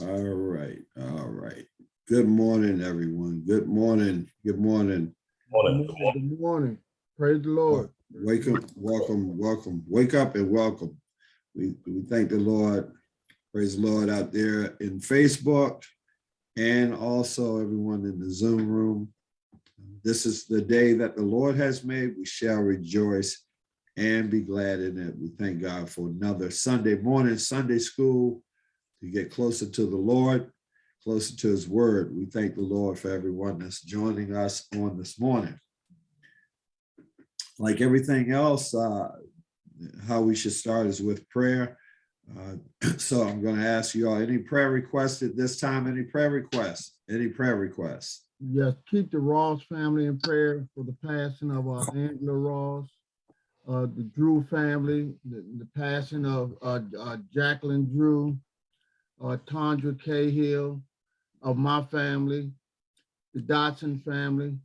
All right, all right. Good morning, everyone. Good morning, good morning. Morning. Good morning. Praise the Lord. Wake up, welcome, welcome. Wake up and welcome. We, we thank the Lord. Praise the Lord out there in Facebook and also everyone in the Zoom room. This is the day that the Lord has made. We shall rejoice and be glad in it. We thank God for another Sunday morning, Sunday school to get closer to the Lord, closer to his word. We thank the Lord for everyone that's joining us on this morning like everything else, uh, how we should start is with prayer. Uh, so I'm going to ask you all any prayer requests at this time, any prayer requests, any prayer requests. Yes, keep the Ross family in prayer for the passing of uh, Angela Ross, uh, the Drew family, the, the passing of uh, uh, Jacqueline Drew, uh, Tandra Cahill, of my family, the Dotson family,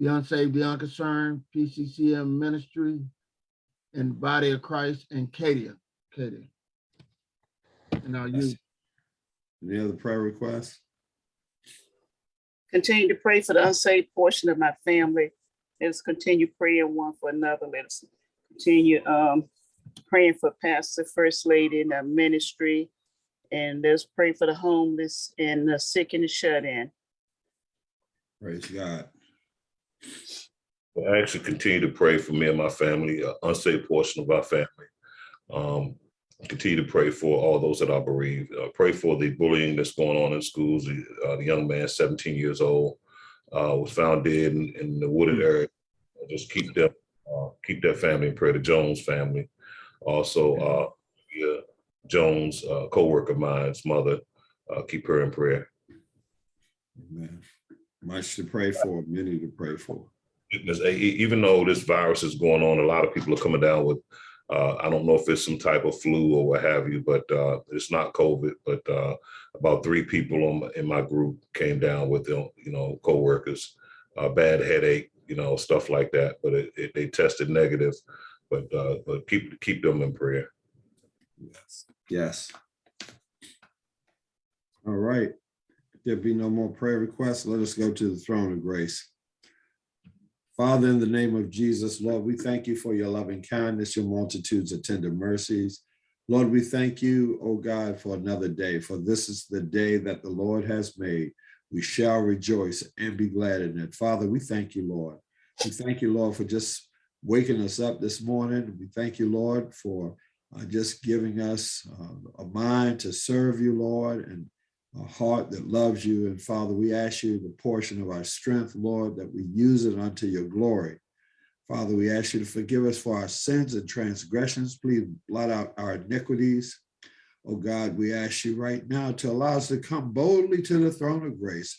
the unsaved, the unconcerned, PCCM ministry, and Body of Christ, and Cadia, Cadia. And our youth. Any other prayer requests? Continue to pray for the unsaved portion of my family. Let us continue praying one for another. Let us continue um, praying for Pastor, First Lady, in the ministry. And let's pray for the homeless and the sick and the shut in. Praise God. I actually continue to pray for me and my family, uh, unsafe portion of our family. Um, continue to pray for all those that are bereaved. Uh, pray for the bullying that's going on in schools. The, uh, the young man, 17 years old, uh, was found dead in, in the wooded area. Just keep them, uh, keep that family in prayer. The Jones family, also uh, yeah, Jones, uh, co-worker of mine's mother, uh, keep her in prayer. Amen. Much to pray for, many to pray for. A- even though this virus is going on, a lot of people are coming down with, uh, I don't know if it's some type of flu or what have you, but, uh, it's not COVID, but, uh, about three people in my group came down with them, you know, coworkers, uh, bad headache, you know, stuff like that, but it, it, they tested negative, but, uh, but keep, keep them in prayer. Yes. Yes. All right. If there be no more prayer requests, let us go to the throne of grace. Father, in the name of Jesus, Lord, we thank you for your loving kindness, your multitudes of tender mercies. Lord, we thank you, oh God, for another day, for this is the day that the Lord has made. We shall rejoice and be glad in it. Father, we thank you, Lord. We thank you, Lord, for just waking us up this morning. We thank you, Lord, for uh, just giving us uh, a mind to serve you, Lord, and a heart that loves you. And Father, we ask you the portion of our strength, Lord, that we use it unto your glory. Father, we ask you to forgive us for our sins and transgressions. Please blot out our iniquities. Oh God, we ask you right now to allow us to come boldly to the throne of grace.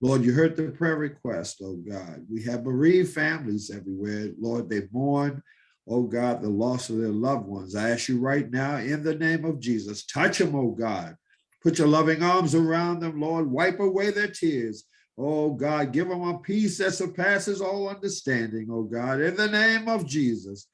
Lord, you heard the prayer request, oh God. We have bereaved families everywhere. Lord, they mourn, oh God, the loss of their loved ones. I ask you right now, in the name of Jesus, touch them, oh God. Put your loving arms around them, Lord. Wipe away their tears. Oh God, give them a peace that surpasses all understanding, oh God, in the name of Jesus.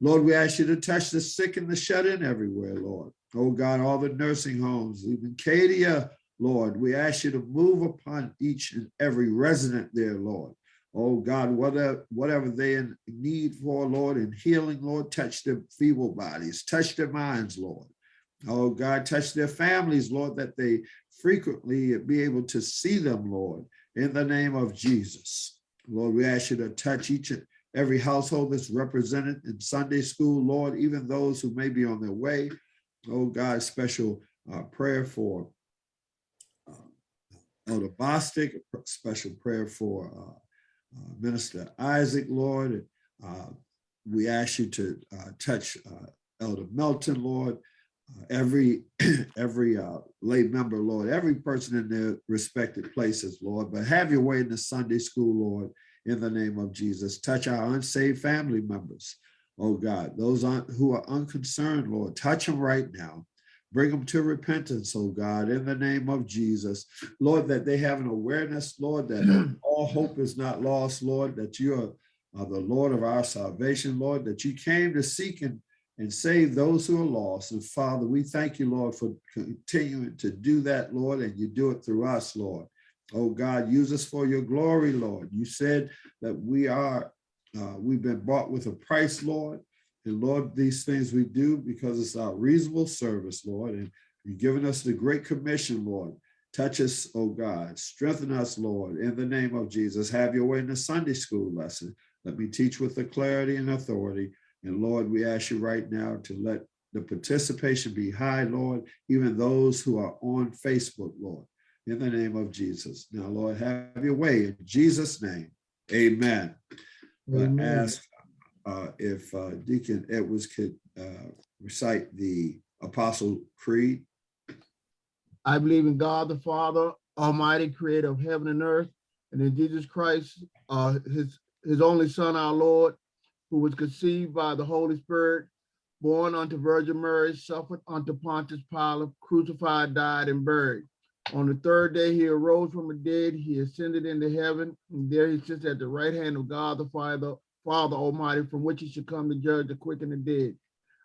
Lord, we ask you to touch the sick and the shut in everywhere, Lord. Oh God, all the nursing homes, even Cadia, Lord, we ask you to move upon each and every resident there, Lord. Oh God, whatever, whatever they need for, Lord, in healing, Lord, touch their feeble bodies, touch their minds, Lord. Oh God, touch their families, Lord, that they frequently be able to see them, Lord, in the name of Jesus. Lord, we ask you to touch each and every household that's represented in Sunday school, Lord, even those who may be on their way. Oh God, special uh, prayer for uh, Elder Bostic, special prayer for uh, Minister Isaac, Lord. Uh, we ask you to uh, touch uh, Elder Melton, Lord, uh, every every uh, lay member, Lord, every person in their respected places, Lord. But have your way in the Sunday school, Lord, in the name of Jesus. Touch our unsaved family members, oh God, those who are unconcerned, Lord, touch them right now. Bring them to repentance, oh God, in the name of Jesus. Lord, that they have an awareness, Lord, that all hope is not lost, Lord, that you are, are the Lord of our salvation, Lord, that you came to seek and and save those who are lost. And Father, we thank you, Lord, for continuing to do that, Lord, and you do it through us, Lord. Oh God, use us for your glory, Lord. You said that we are, uh, we've been bought with a price, Lord. And Lord, these things we do because it's our reasonable service, Lord. And you've given us the great commission, Lord. Touch us, oh God. Strengthen us, Lord, in the name of Jesus. Have your way in the Sunday school lesson. Let me teach with the clarity and authority. And Lord, we ask you right now to let the participation be high, Lord, even those who are on Facebook, Lord, in the name of Jesus. Now, Lord, have your way in Jesus' name. Amen. I Amen. ask uh, if uh, Deacon Edwards could uh, recite the Apostle Creed. I believe in God the Father, Almighty Creator of heaven and earth, and in Jesus Christ, uh, his, his only Son, our Lord, who was conceived by the Holy Spirit, born unto Virgin Mary, suffered unto Pontius Pilate, crucified, died, and buried. On the third day, he arose from the dead, he ascended into heaven, and there he sits at the right hand of God the Father, Father Almighty, from which he should come to judge the quick and the dead.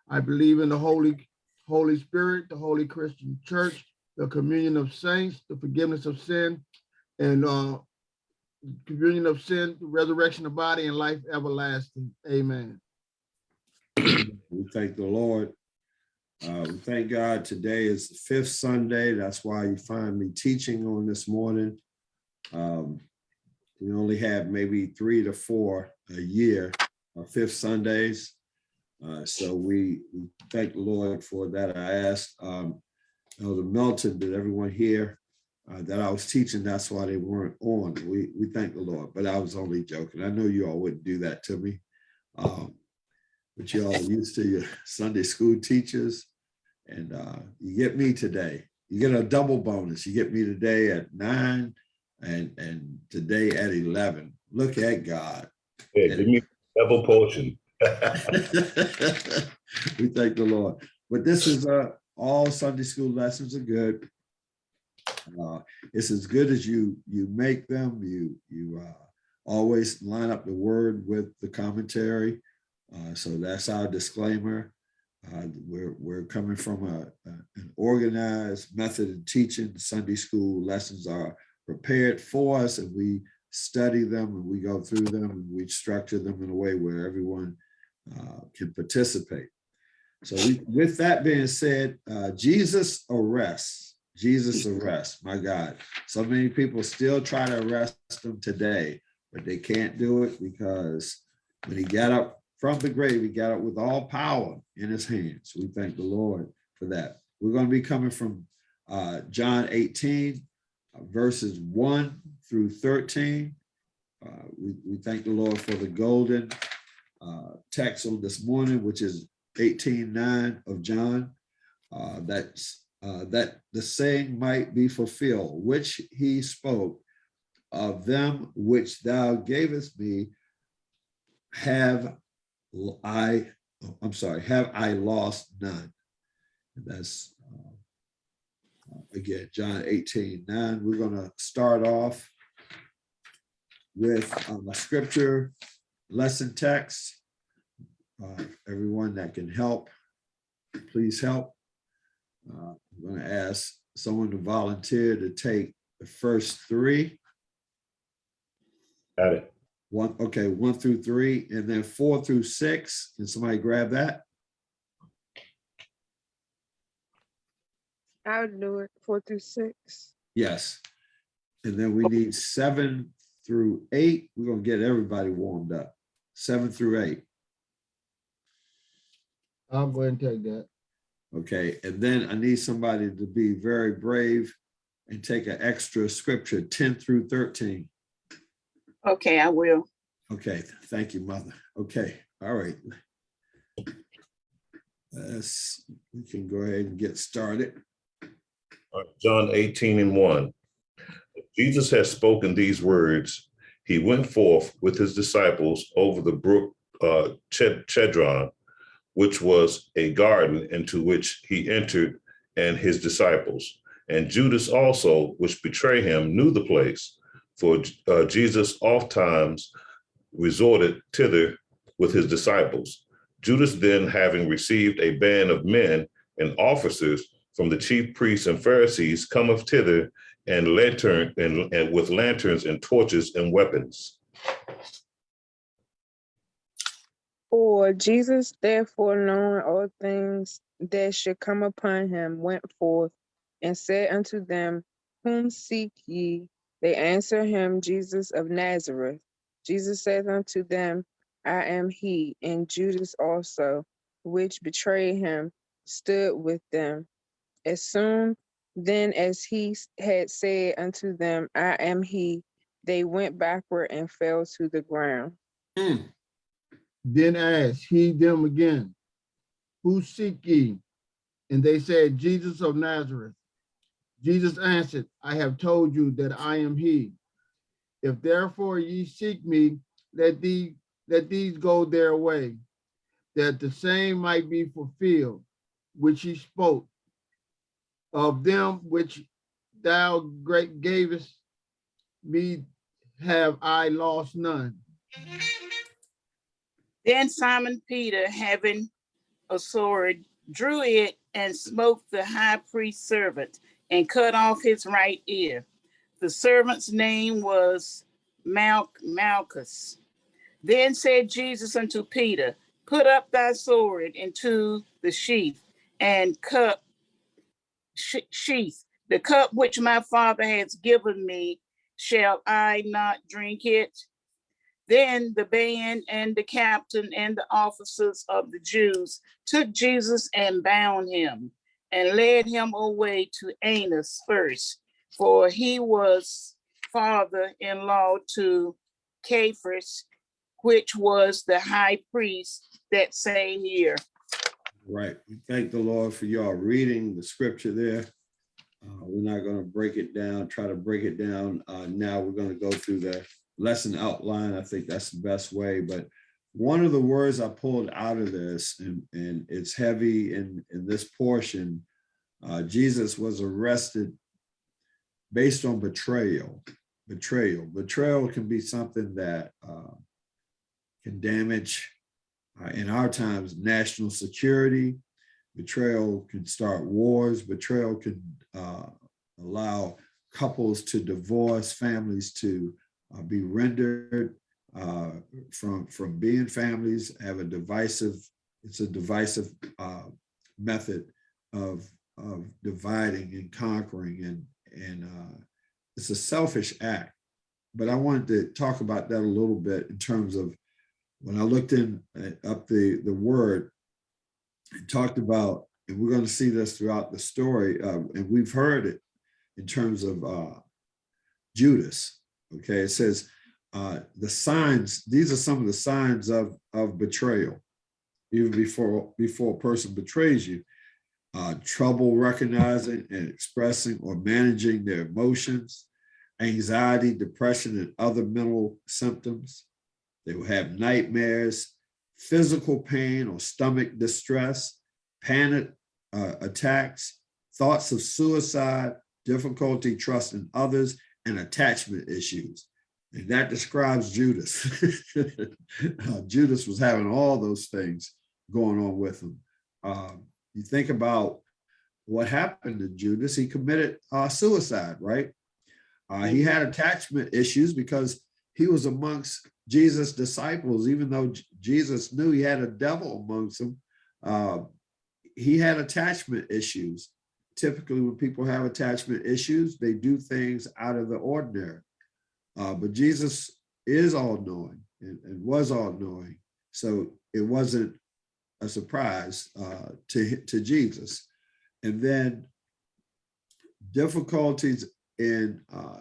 I believe in the Holy, Holy Spirit, the Holy Christian Church, the communion of saints, the forgiveness of sin, and uh, communion of sin, the resurrection of body, and life everlasting. Amen. We thank the Lord. Uh, we thank God today is the fifth Sunday. That's why you find me teaching on this morning. Um, we only have maybe three to four a year, our fifth Sundays. Uh, so we, thank the Lord for that. I asked um, Elder Melton, did everyone hear uh, that I was teaching? That's why they weren't on. We, we thank the Lord, but I was only joking. I know you all wouldn't do that to me. Um, but you all used to your Sunday school teachers. And uh, you get me today. You get a double bonus. You get me today at nine and, and today at 11. Look at God. Yeah, give me double portion. we thank the Lord. But this is uh, all Sunday school lessons are good. Uh, it's as good as you you make them. You you uh, always line up the word with the commentary. Uh, so that's our disclaimer. Uh, we're we're coming from a, a an organized method of teaching. Sunday school lessons are prepared for us, and we study them and we go through them and we structure them in a way where everyone uh, can participate. So we, with that being said, uh, Jesus arrests, Jesus arrests, my God. So many people still try to arrest him today, but they can't do it because when he got up from the grave, he got up with all power in his hands. We thank the Lord for that. We're going to be coming from uh, John 18, uh, verses 1 through 13. Uh, we, we thank the Lord for the golden uh, text on this morning, which is 18:9 of John. Uh, that's uh, that the saying might be fulfilled, which he spoke of them which thou gavest me, have I, I'm sorry, have I lost none. And that's uh, again, John 18, 9. We're going to start off with um, a scripture lesson text. Uh, everyone that can help, please help. Uh, I'm going to ask someone to volunteer to take the first three. Got it. One, okay, one through three, and then four through six. Can somebody grab that? I would do it four through six. Yes. And then we need seven through eight. We're gonna get everybody warmed up. Seven through eight. I'll go ahead and take that. Okay, and then I need somebody to be very brave and take an extra scripture, 10 through 13. Okay, I will. Okay, thank you, mother. Okay, all right. Let's, we can go ahead and get started. John 18 and 1. Jesus has spoken these words. He went forth with his disciples over the brook uh, Ched- Chedron, which was a garden into which he entered and his disciples. And Judas also, which betrayed him, knew the place, for uh, Jesus oft times resorted thither with his disciples. Judas then, having received a band of men and officers from the chief priests and Pharisees, cometh thither and lantern and, and with lanterns and torches and weapons. For Jesus, therefore, knowing all things that should come upon him, went forth and said unto them, Whom seek ye? They answer him, Jesus of Nazareth. Jesus saith unto them, I am he. And Judas also, which betrayed him, stood with them. As soon then as he had said unto them, I am he, they went backward and fell to the ground. Mm. Then asked he them again, Who seek ye? And they said, Jesus of Nazareth. Jesus answered, I have told you that I am he. If therefore ye seek me, let these, let these go their way, that the same might be fulfilled, which he spoke. Of them which thou great gavest me have I lost none. Then Simon Peter, having a sword, drew it and smote the high priest's servant and cut off his right ear. The servant's name was Mal- Malchus. Then said Jesus unto Peter, Put up thy sword into the sheath and sh- sheath. The cup which my father has given me, shall I not drink it? Then the band and the captain and the officers of the Jews took Jesus and bound him and led him away to Annas first, for he was father-in-law to Caiaphas, which was the high priest that same year. Right. We thank the Lord for y'all reading the scripture there. Uh, we're not going to break it down, try to break it down. Uh, now we're going to go through the lesson outline. I think that's the best way. But one of the words I pulled out of this, and, and it's heavy in, in this portion, uh, Jesus was arrested based on betrayal. Betrayal. Betrayal can be something that uh, can damage uh, in our times, national security. Betrayal can start wars. Betrayal can uh, allow couples to divorce, families to uh, be rendered uh, from, from being families, have a divisive, it's a divisive uh, method of, of dividing and conquering and, and uh, it's a selfish act. But I wanted to talk about that a little bit in terms of when I looked in uh, up the, the word, it talked about, and we're going to see this throughout the story, uh, and we've heard it in terms of uh, Judas. Okay, it says uh, the signs, these are some of the signs of, of betrayal, even before, before a person betrays you. Uh, trouble recognizing and expressing or managing their emotions, anxiety, depression, and other mental symptoms. They will have nightmares, physical pain or stomach distress, panic uh, attacks, thoughts of suicide, difficulty trusting others, and attachment issues. And that describes Judas. Uh, Judas was having all those things going on with him. Um, you think about what happened to Judas, he committed uh, suicide, right? Uh, he had attachment issues because he was amongst Jesus' disciples, even though Jesus knew he had a devil amongst them, uh, he had attachment issues. Typically, when people have attachment issues, they do things out of the ordinary. Uh, but Jesus is all knowing and, and was all knowing. So it wasn't a surprise uh, to, to Jesus. And then difficulties in, uh,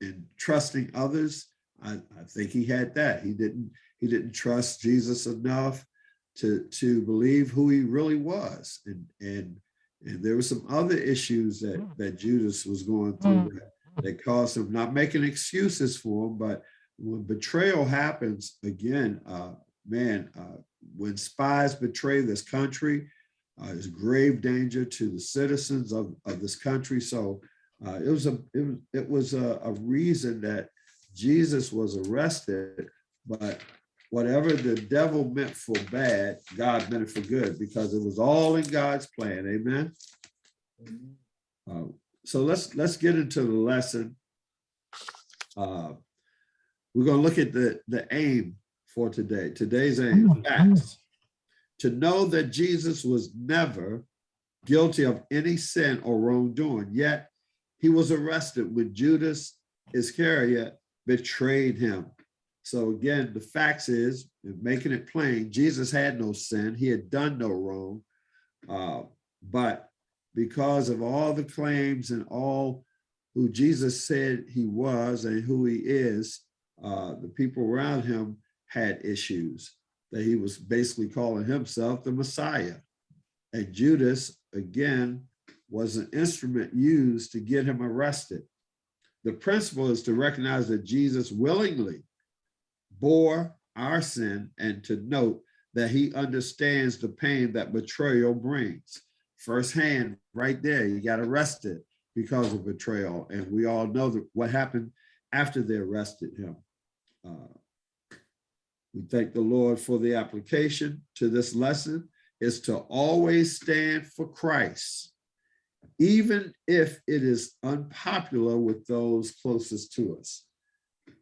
in trusting others, I, I think he had that. He didn't he didn't trust Jesus enough to to believe who he really was, and and and there were some other issues that that Judas was going through that, that caused him not making excuses for him, but when betrayal happens again, uh, man, uh, when spies betray this country, uh, is grave danger to the citizens of, of this country. So uh, it was a it was it was a, a reason that Jesus was arrested, but whatever the devil meant for bad, God meant it for good because it was all in God's plan. Amen. Uh, So let's, let's get into the lesson. Uh, We're gonna look at the, the aim for today. Today's aim, facts. To know that Jesus was never guilty of any sin or wrongdoing, yet he was arrested when Judas Iscariot betrayed him. So again, the facts is, making it plain, Jesus had no sin. He had done no wrong. Uh, But because of all the claims and all who Jesus said he was and who he is, uh, the people around him had issues that he was basically calling himself the Messiah. And Judas, again, was an instrument used to get him arrested. The principle is to recognize that Jesus willingly bore our sin and to note that he understands the pain that betrayal brings. Firsthand, right there, he got arrested because of betrayal. And we all know that what happened after they arrested him. Uh, We thank the Lord for the application to this lesson is to always stand for Christ, even if it is unpopular with those closest to us.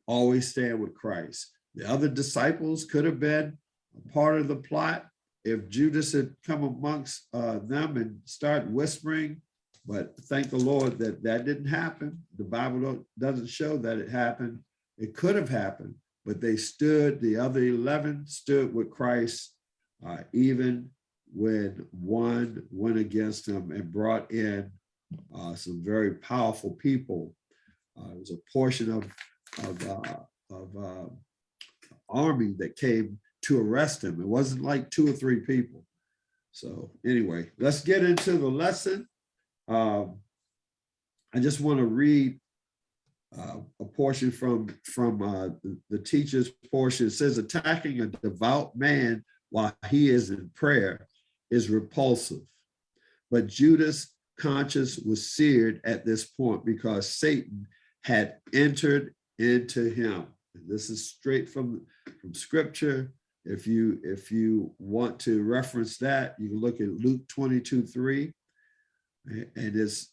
Always stand with Christ. The other disciples could have been a part of the plot if Judas had come amongst uh, them and started whispering, but thank the Lord that that didn't happen. The Bible doesn't show that it happened. It could have happened, but they stood, the other 11 stood with Christ, uh, even when one went against him and brought in uh, some very powerful people. Uh, it was a portion of, of, uh, of uh, army that came to arrest him. It wasn't like two or three people. So anyway, let's get into the lesson. Um, I just want to read uh, a portion from from uh, the, the teacher's portion. It says, attacking a devout man while he is in prayer is repulsive. But Judas' conscience was seared at this point because Satan had entered into him. And this is straight from, from scripture. If you if you want to reference that, you can look at Luke 22, 3. And it's,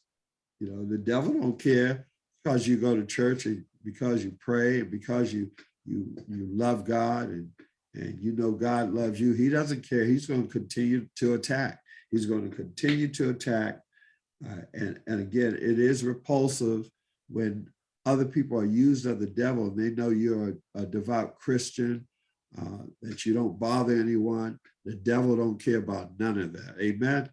you know, the devil don't care because you go to church and because you pray and because you you you love God and and you know God loves you. He doesn't care. He's going to continue to attack. He's going to continue to attack. Uh, and, and again, it is repulsive when other people are used of the devil and they know you're a, a devout Christian, uh, that you don't bother anyone. The devil don't care about none of that. Amen.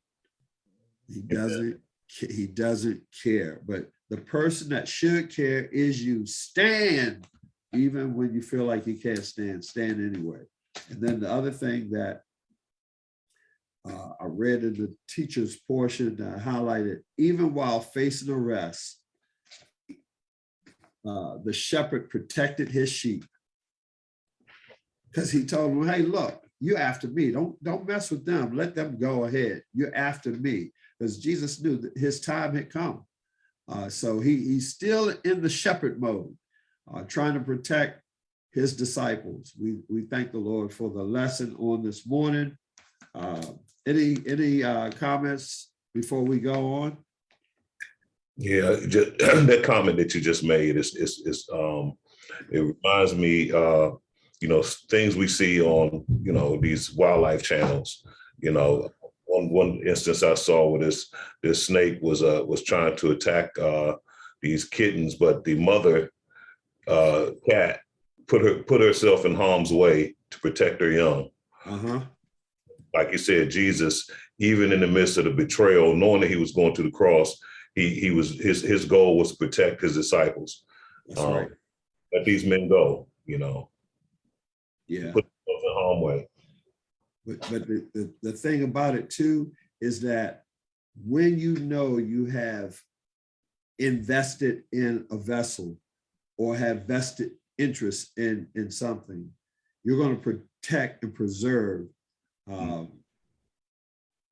He doesn't, he doesn't care. But the person that should care is you. Stand even when you feel like you can't stand, stand anyway. And then the other thing that uh, I read in the teacher's portion that I highlighted, even while facing arrest, uh, the shepherd protected his sheep. Because he told him, hey, look, you're after me. Don't, don't mess with them. Let them go ahead. You're after me. Because Jesus knew that his time had come. Uh, so he, he's still in the shepherd mode, uh, trying to protect his disciples. We, we thank the Lord for the lesson on this morning. Uh, any any uh, comments before we go on? Yeah, just, that comment that you just made is, is, is, um, it reminds me, uh, you know, things we see on, you know, these wildlife channels, you know, one, one instance I saw where this, this snake was, uh, was trying to attack, uh, these kittens, but the mother, uh, cat put her, put herself in harm's way to protect her young. Uh-huh. Like you said, Jesus, even in the midst of the betrayal, knowing that he was going to the cross, he, he was, his, his goal was to protect his disciples. That's Um, right. Let these men go, you know, Yeah. put themselves in harm way. But but the, the, the thing about it too is that when you know you have invested in a vessel or have vested interest in in something, you're going to protect and preserve um,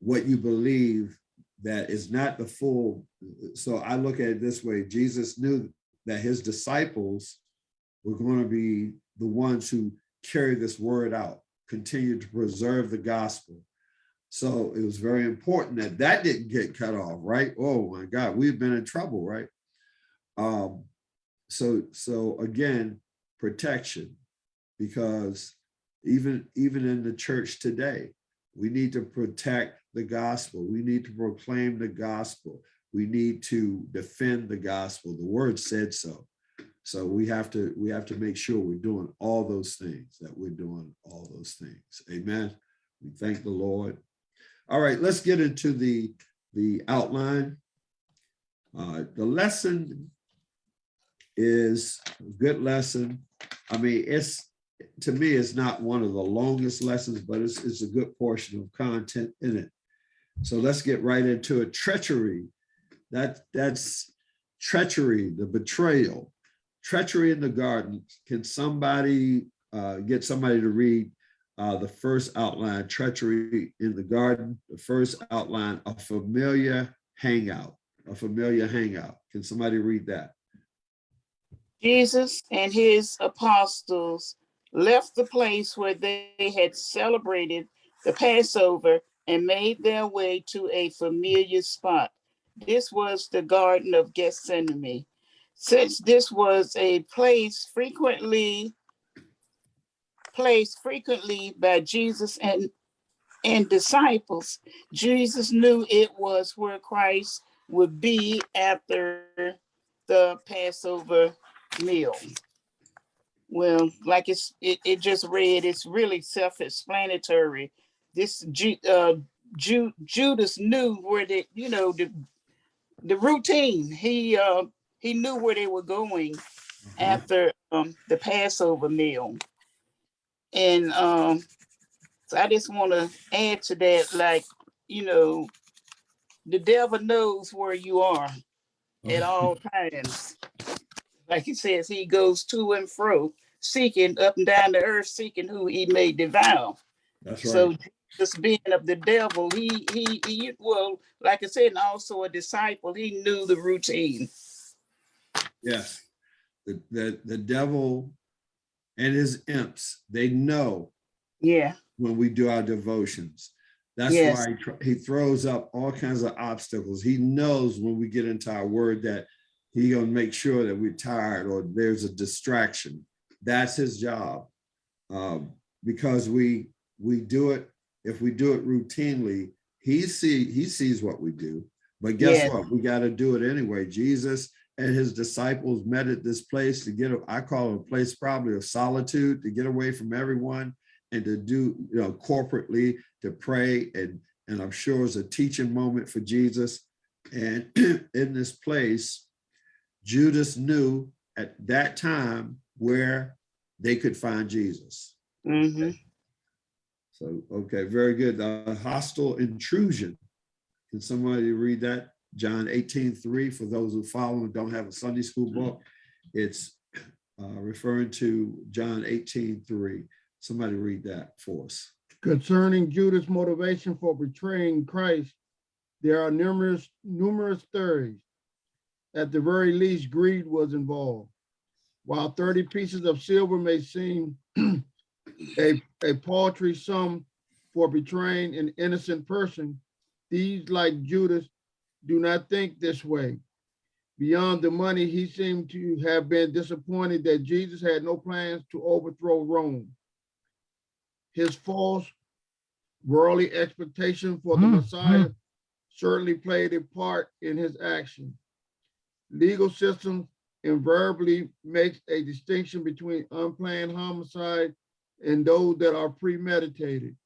what you believe that is not the full. So I look at it this way: Jesus knew that his disciples were going to be the ones who carry this word out, continue to preserve the gospel. So it was very important that that didn't get cut off, right? Oh my God, we've been in trouble, right? Um, so, so again, protection, because even, even in the church today, we need to protect the gospel. We need to proclaim the gospel. We need to defend the gospel. The word said so. So we have to, we have to make sure we're doing all those things, that we're doing all those things. Amen. We thank the Lord. All right, let's get into the, the outline. Uh, the lesson is a good lesson. I mean, it's, to me, it's not one of the longest lessons, but it's, it's a good portion of content in it. So let's get right into it. Treachery, that, that's treachery, the betrayal, treachery in the garden. Can somebody uh, get somebody to read uh, the first outline, treachery in the garden, the first outline, a familiar hangout, a familiar hangout. Can somebody read that? Jesus and his apostles left the place where they had celebrated the Passover and made their way to a familiar spot. This was the Garden of Gethsemane. Since this was a place frequently placed frequently by Jesus and and disciples, Jesus knew it was where Christ would be after the Passover meal. Well, like it's, it, it just read, it's really self-explanatory. This uh, Ju, Judas knew where the, you know, the, the routine. He, uh, he knew where they were going after, um, the Passover meal. And, um, so I just want to add to that, like, you know, the devil knows where you are at all times. Like he says, he goes to and fro, seeking up and down the earth, seeking who he may devour. That's right. So just being of the devil, he, he, he, well, like I said, and also a disciple, he knew the routine. Yes. The, the, the devil and his imps, they know Yeah, when we do our devotions. That's Yes. why he he throws up all kinds of obstacles. He knows when we get into our word that he gonna make sure that we're tired or there's a distraction. That's his job. Um, because we, we do it, if we do it routinely, he see, he sees what we do. But guess Yes. what? We gotta do it anyway. Jesus and his disciples met at this place to get, a- I call it a place probably of solitude, to get away from everyone and to do, you know, corporately to pray and, and I'm sure it's a teaching moment for Jesus. And in this place, Judas knew at that time where they could find Jesus. hmm So, okay, very good. The hostile intrusion. Can somebody read that? John 18, 3, for those who follow and don't have a Sunday school book. It's uh, referring to John 18, 3. Somebody read that for us. Concerning Judas' motivation for betraying Christ, there are numerous, numerous theories. At the very least, greed was involved. While thirty pieces of silver may seem a, a paltry sum for betraying an innocent person, these, like Judas, do not think this way. Beyond the money, he seemed to have been disappointed that Jesus had no plans to overthrow Rome. His false worldly expectation for the Hmm, Messiah certainly played a part in his action. Legal system invariably makes a distinction between unplanned homicide and those that are premeditated.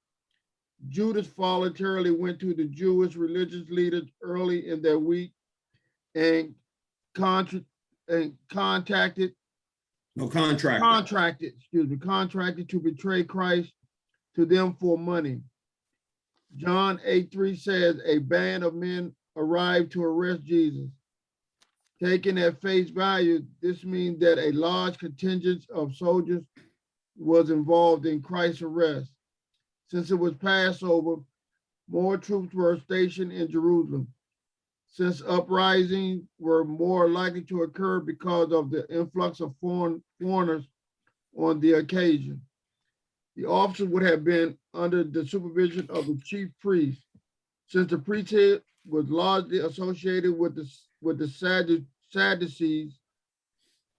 Judas voluntarily went to the Jewish religious leaders early in their week and contra- and contacted No contract. contracted, excuse me, contracted to betray Christ to them for money. John 8 3 says, a band of men arrived to arrest Jesus. Taken at face value, this means that a large contingent of soldiers was involved in Christ's arrest. Since it was Passover, more troops were stationed in Jerusalem. Since uprisings were more likely to occur because of the influx of foreign foreigners on the occasion. The officers would have been under the supervision of the chief priest. Since the priesthood was largely associated with the, with the Saddu- Sadducees,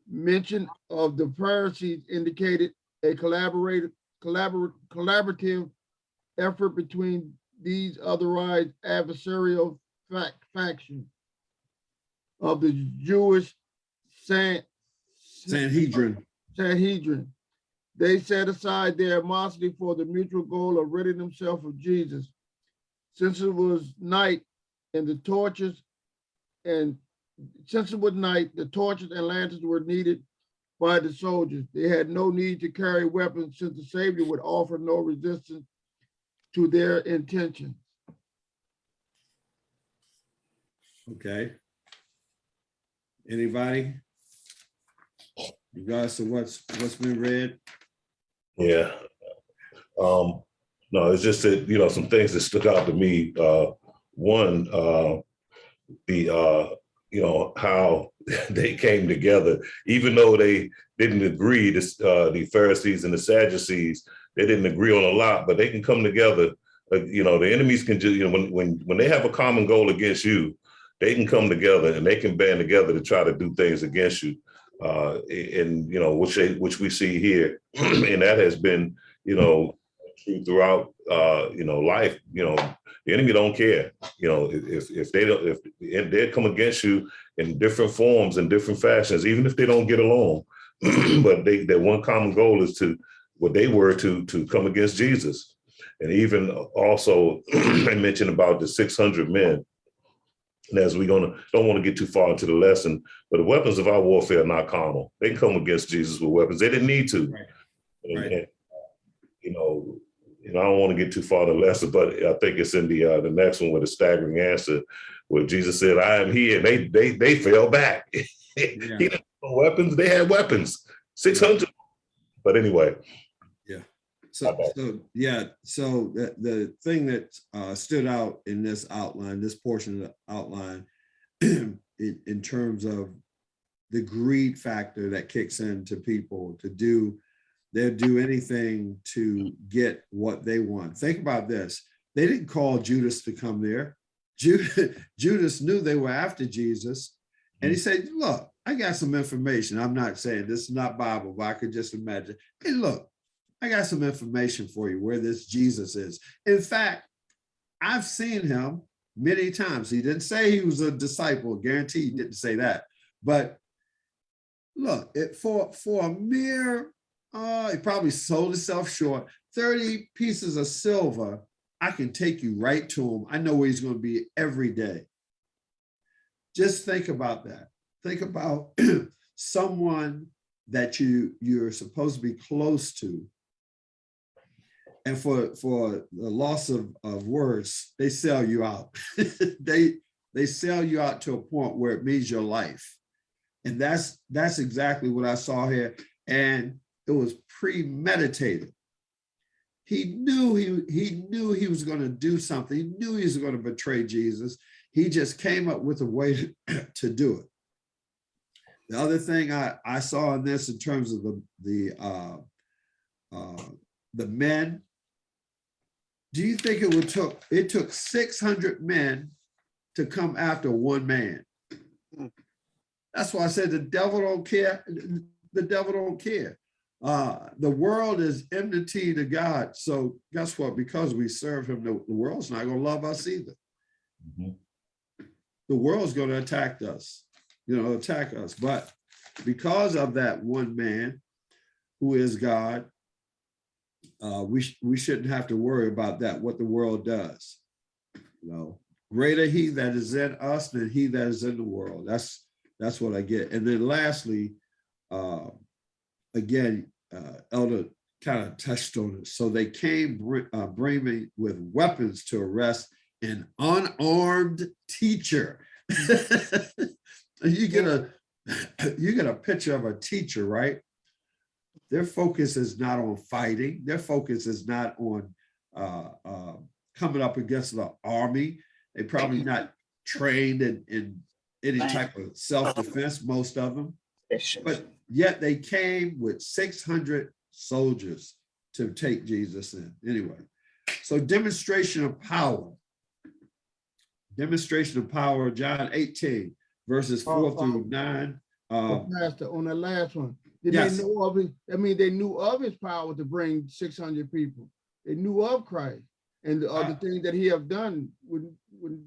mention of the Pharisees indicated a collaborative, collabor- collaborative effort between these otherwise adversarial fac- factions of the Jewish San, Sanhedrin. Sanhedrin. They set aside their animosity for the mutual goal of ridding themselves of Jesus. Since it was night and the torches and since it was night, the torches and lanterns were needed by the soldiers. They had no need to carry weapons since the Savior would offer no resistance to their intentions. Okay. Anybody? Regards to what's, what's been read? Yeah. Um, no, it's just that, you know, some things that stuck out to me. Uh, one, uh, the, uh, you know, how they came together, even though they didn't agree, this, uh, the Pharisees and the Sadducees, they didn't agree on a lot, but they can come together. Uh, you know, the enemies can just, you know, when, when, when they have a common goal against you, they can come together and they can band together to try to do things against you. Uh, and, you know, which they, which we see here. and that has been, you know, true throughout, uh, you know, life, you know, the enemy don't care, you know, if, if they don't, if, if they come against you in different forms and different fashions, even if they don't get along, but they, their one common goal is to, what they were to, to come against Jesus. And even also, I mentioned about the 600 men. And as we're gonna, don't want to get too far into the lesson, but the weapons of our warfare are not carnal. They can come against Jesus with weapons. They didn't need to. Right. And- Right. and, You know, know, I don't want to get too far the lesson, but I think it's in the uh, the next one with a staggering answer, where Jesus said, "I am here." And they they they fell back. he didn't have no weapons. They had weapons, six hundred. But anyway, So, so, yeah, so the, the thing that uh, stood out in this outline, this portion of the outline, in, in terms of the greed factor that kicks into people to do, they'll do anything to get what they want. Think about this. They didn't call Judas to come there. Judas, Judas knew they were after Jesus. And he mm-hmm. said, look, I got some information. I'm not saying this is not Bible, but I could just imagine. Hey, look, I got some information for you where this Jesus is. In fact, I've seen him many times. He didn't say he was a disciple, guaranteed he didn't say that. But look, it for for a mere uh he probably sold himself short, 30 pieces of silver. I can take you right to him. I know where he's going to be every day. Just think about that. Think about someone that you you're supposed to be close to and for for the loss of, of words they sell you out they they sell you out to a point where it means your life and that's that's exactly what i saw here and it was premeditated. He knew he he knew he was going to do something. He knew he was going to betray jesus. He just came up with a way to, to do it. The other thing i i saw in this in terms of the the uh uh the men do you think it would took it took 600 men to come after one man? That's why i said the devil don't care. The devil don't care uh the world is enmity to god so guess what because we serve him the, world's not going to love us either the world's going to attack us you know attack us but because of that one man who is god uh, we, sh- we shouldn't have to worry about that, what the world does. You know, greater he that is in us than he that is in the world. That's, that's what I get. And then lastly, uh, again, uh, Elder kind of touched on it. So they came uh, bringing with weapons to arrest an unarmed teacher. you get a, you get a picture of a teacher, right? their focus is not on fighting. Their focus is not on uh, uh, coming up against the army. They probably not trained in, in any type of self-defense, most of them. But yet they came with 600 soldiers to take Jesus in. Anyway, so demonstration of power. Demonstration of power, John 18, verses four Oh, through nine. Uh, Oh, Pastor, on that last one, did Yes. they know of it? I mean, they knew of his power to bring six hundred people. They knew of Christ and the other Uh, things that he have done. Wouldn't, wouldn't,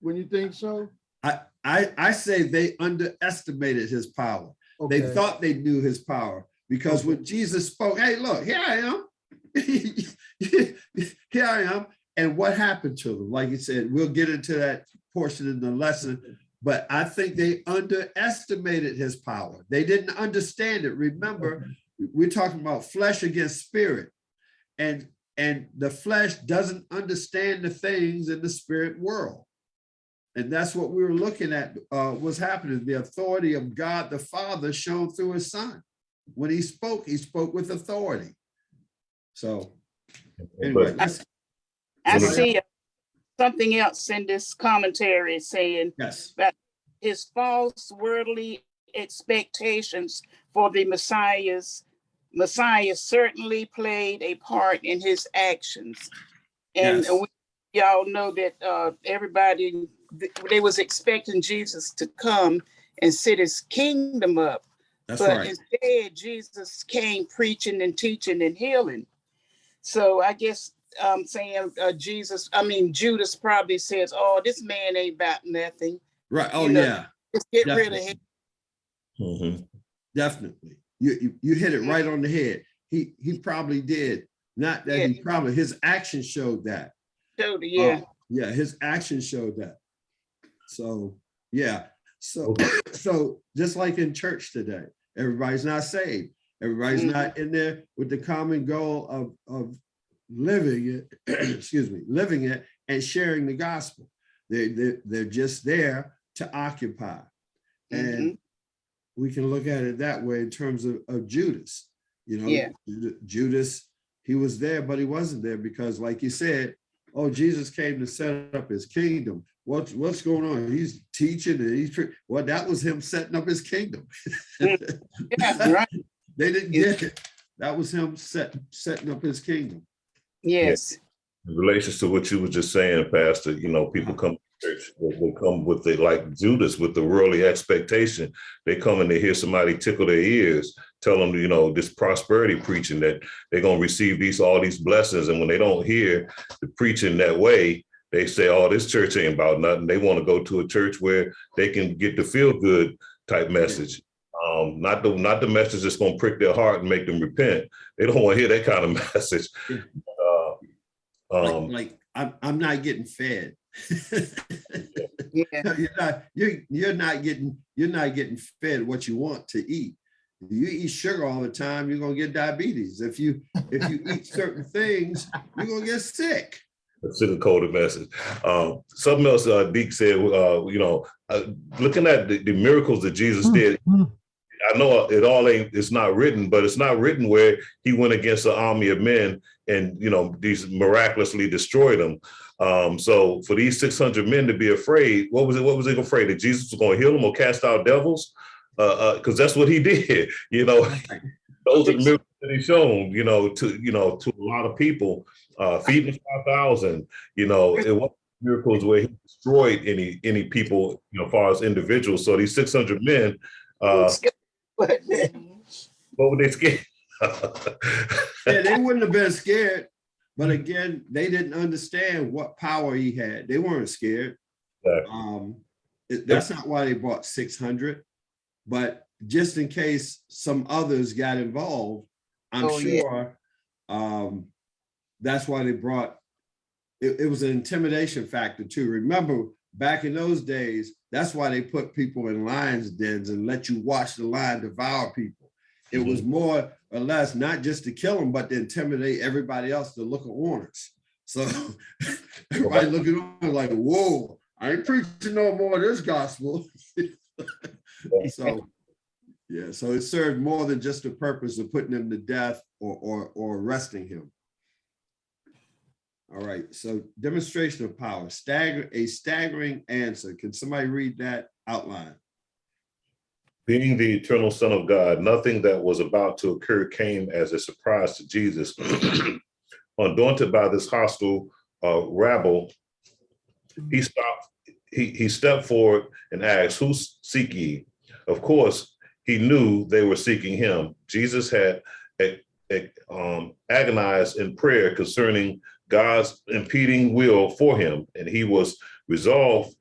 when you think so? I, I, I say they underestimated his power. They thought they knew his power because when Jesus spoke, hey, look, here I am. here I am. And what happened to them? Like you said, we'll get into that portion in the lesson, but I think they underestimated his power. They didn't understand it. Remember, we're talking about flesh against spirit. And and the flesh doesn't understand the things in the spirit world. And that's what we were looking at, uh, was happening, the authority of God the Father shown through his son. When he spoke, he spoke with authority. So anyway, let's- I see uh, something else in this commentary saying yes, that his false worldly expectations for the Messiah's Messiah certainly played a part in his actions. And Yes. we y'all know that uh, everybody, they was expecting Jesus to come and set his kingdom up. that's But right. instead, Jesus came preaching and teaching and healing. So I guess I'm saying uh, Jesus, I mean, Judas probably says, oh, this man ain't about nothing. Right. Oh, you know, yeah, Just get rid of Definitely. him. Mhm. definitely. You, you, you hit it right on the head. He, he probably did. Not that he probably, his action showed that. Totally, yeah. Uh, Yeah, his actions showed that. So, yeah, so, so just like in church today, everybody's not saved. Everybody's Mhm. not in there with the common goal of, of living it, excuse me, living it and sharing the gospel. They, they, they're just there to occupy. And we can look at it that way in terms of, of Judas. You know, Yeah. Judas, he was there, but he wasn't there because like you said, oh, Jesus came to set up his kingdom. What's, what's going on? He's teaching and he's, pre- well, that was him setting up his kingdom. Yeah, right. They didn't get it. That was him set, setting up his kingdom. Yes. in relation to what you were just saying, Pastor, you know, people come to church, they they come with the, like Judas, with the worldly expectation. They come and they hear somebody tickle their ears, tell them, you know, this prosperity preaching that they're gonna receive these, all these blessings. And when they don't hear the preaching that way, they say, oh, this church ain't about nothing. They want to go to a church where they can get the feel good type message. Um, not the not the message that's gonna prick their heart and make them repent. They don't want to hear that kind of message. Uh, Like, um, like I'm, I'm not getting fed. Yeah. You're not, you're, you're not getting, you're not getting fed what you want to eat. If You eat sugar all the time, you're gonna get diabetes. If you, if you eat certain things, you're gonna get sick. sugar coated message. Um, something else uh, Deke said, uh, you know, uh, looking at the, the miracles that Jesus did, I know it all ain't, it's not written, but it's not written where he went against an army of men and, you know, these miraculously destroyed them. Um, so for these 600 men to be afraid, what was it? What was they afraid that Jesus was going to heal them or cast out devils? Uh, uh, cause that's what he did, you know, those are the miracles that he shown, you know, to, you know, to a lot of people, uh, feeding 5,000, you know, it was miracles where he destroyed any, any people, you know, as far as individuals. So these 600 men, uh, what were they scared? Yeah, they wouldn't have been scared. But again, they didn't understand what power he had. They weren't scared. Exactly. Um, that's not why they bought six hundred. But just in case some others got involved, I'm Oh, yeah. sure um, that's why they brought. It, it was an intimidation factor too. Remember, back in those days, that's why they put people in lions dens and let you watch the lion devour people. It was more or less not just to kill them, but to intimidate everybody else to look at warners. So everybody looking on like, whoa, I ain't preaching no more of this gospel. So, yeah, so it served more than just the purpose of putting him to death or, or, or arresting him. All right, so demonstration of power, stagger, a staggering answer. Can somebody read that outline? Being the eternal Son of God, nothing that was about to occur came as a surprise to Jesus. Undaunted by this hostile uh, rabble, he stopped, he, he stepped forward and asked, Who seek ye? Of course, he knew they were seeking him. Jesus had eh, eh, um, agonized in prayer concerning God's impeding will for him, and he was resolved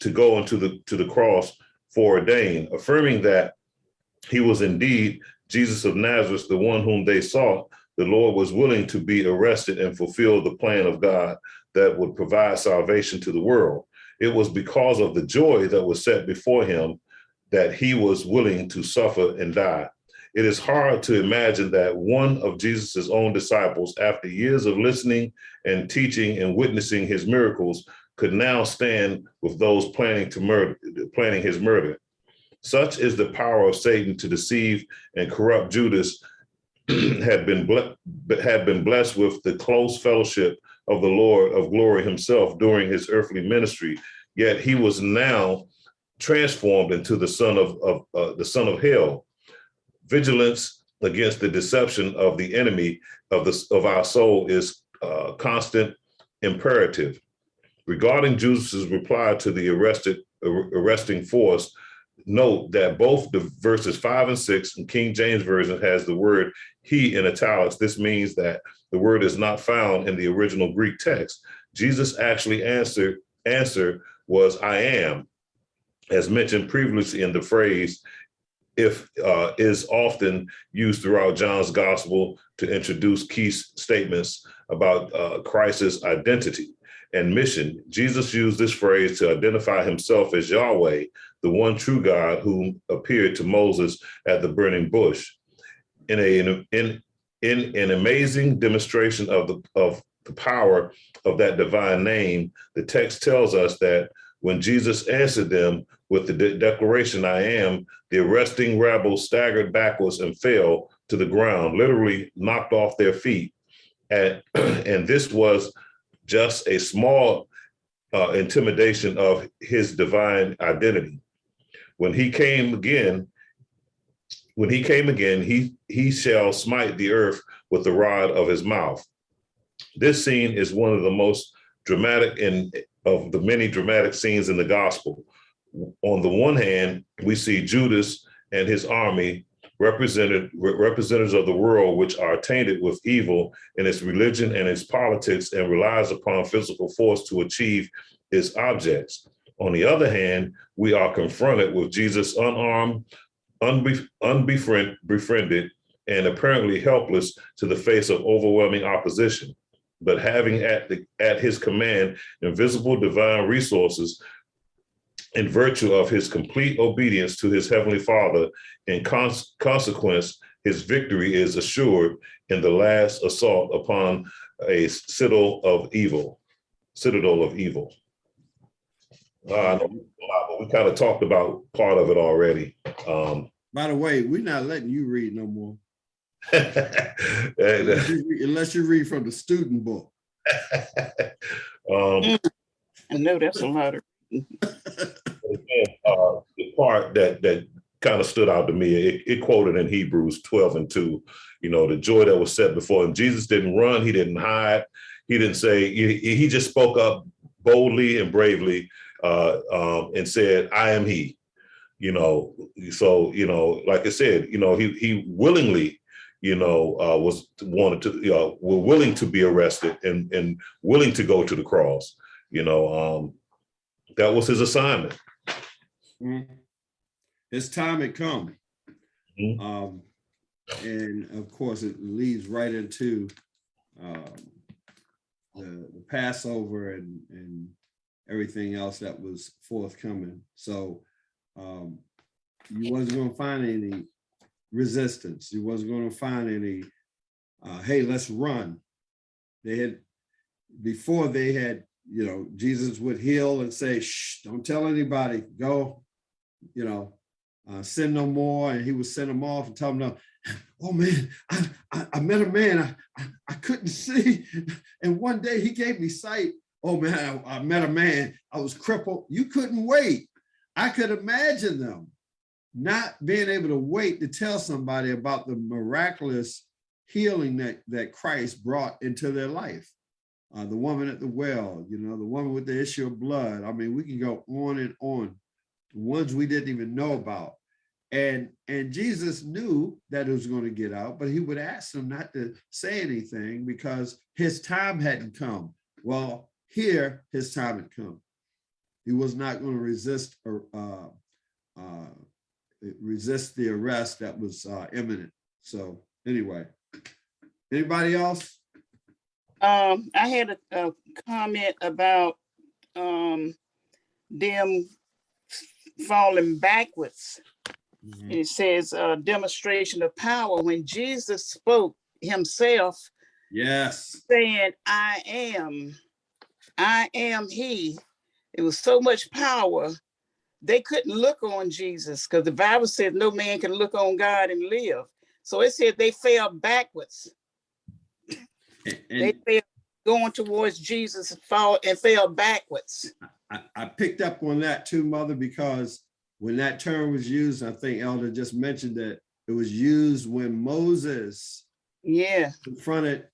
to go into the to the cross foreordained, affirming that he was indeed Jesus of Nazareth, the one whom they sought. The Lord was willing to be arrested and fulfill the plan of God that would provide salvation to the world. It was because of the joy that was set before him that he was willing to suffer and die. It is hard to imagine that one of Jesus's own disciples, after years of listening and teaching and witnessing his miracles, could now stand with those planning to murder, planning his murder. Such is the power of Satan to deceive and corrupt Judas had been had been blessed with the close fellowship of the Lord of glory himself during his earthly ministry. Yet he was now transformed into the son of, of uh, the son of hell. Vigilance against the deception of the enemy of the of our soul is uh, constant imperative. Regarding Judas's reply to the arrested arresting force, note that both the verses five and six in King James Version has the word he in italics. This means that the word is not found in the original Greek text. Jesus actually answered, answer was I am, as mentioned previously in the phrase, if uh, is often used throughout John's gospel to introduce key statements about uh, Christ's identity and mission. Jesus used this phrase to identify himself as Yahweh, the one true God who appeared to Moses at the burning bush. In a in in an amazing demonstration of the of the power of that divine name, the text tells us that when Jesus answered them with the de declaration, I am, the arresting rabble staggered backwards and fell to the ground, literally knocked off their feet. And, and this was just a small uh, intimidation of his divine identity. When he came again, when he came again, he, he shall smite the earth with the rod of his mouth. This scene is one of the most dramatic in of the many dramatic scenes in the gospel. On the one hand, we see Judas and his army represented representatives of the world which are tainted with evil in its religion and its politics and relies upon physical force to achieve its objects. On the other hand, we are confronted with Jesus unarmed, unbe unbefriend, befriended, and apparently helpless to the face of overwhelming opposition. But having at, the, at his command invisible divine resources in virtue of his complete obedience to his heavenly father, in cons consequence, his victory is assured in the last assault upon a citadel of evil, citadel of evil. Uh, we kind of talked about part of it already. Um, By the way, we're not letting you read no more. and, Unless you read- unless you read from the student book. um, I know that's a lot of, again, uh, the part that that kind of stood out to me, it, it quoted in Hebrews 12 and 2, you know, the joy that was set before him. Jesus didn't run, he didn't hide, he didn't say, he, he just spoke up boldly and bravely uh, um, and said, I am he. You know, so, you know, like I said, you know, he he willingly, you know, uh, was wanted to, you know, were willing to be arrested and and willing to go to the cross. You know, um, that was his assignment. Mm. His time it come. Mhm. Um, and of course, it leads right into um, the, the Passover and, and everything else that was forthcoming. So um, you wasn't gonna find any resistance. You wasn't gonna find any, uh, hey, let's run. They had, before they had, you know, Jesus would heal and say, shh, don't tell anybody, go, you know, uh, sin no more. And he would send them off and tell them, no, oh man, I, I, I met a man, I, I, I couldn't see. And one day he gave me sight. Oh man, I, I met a man, I was crippled. You couldn't wait. I could imagine them not being able to wait to tell somebody about the miraculous healing that, that Christ brought into their life. Uh, the woman at the well, you know, the woman with the issue of blood. I mean, we can go on and on. Ones we didn't even know about. And and Jesus knew that it was going to get out, but he would ask them not to say anything because his time hadn't come. Well, here his time had come. He was not going to resist or uh, uh, resist the arrest that was uh, imminent. So anyway, anybody else? Um, I had a, a comment about, um, them falling backwards. And it says, uh, demonstration of power. When Jesus spoke himself, Yes. saying, I am, I am he. It was so much power. They couldn't look on Jesus because the Bible says no man can look on God and live. So it said they fell backwards. And, They fell going towards Jesus and fall and fell backwards. I, I picked up on that too, Mother, because when that term was used, I think Elder just mentioned that it was used when Moses Yeah, confronted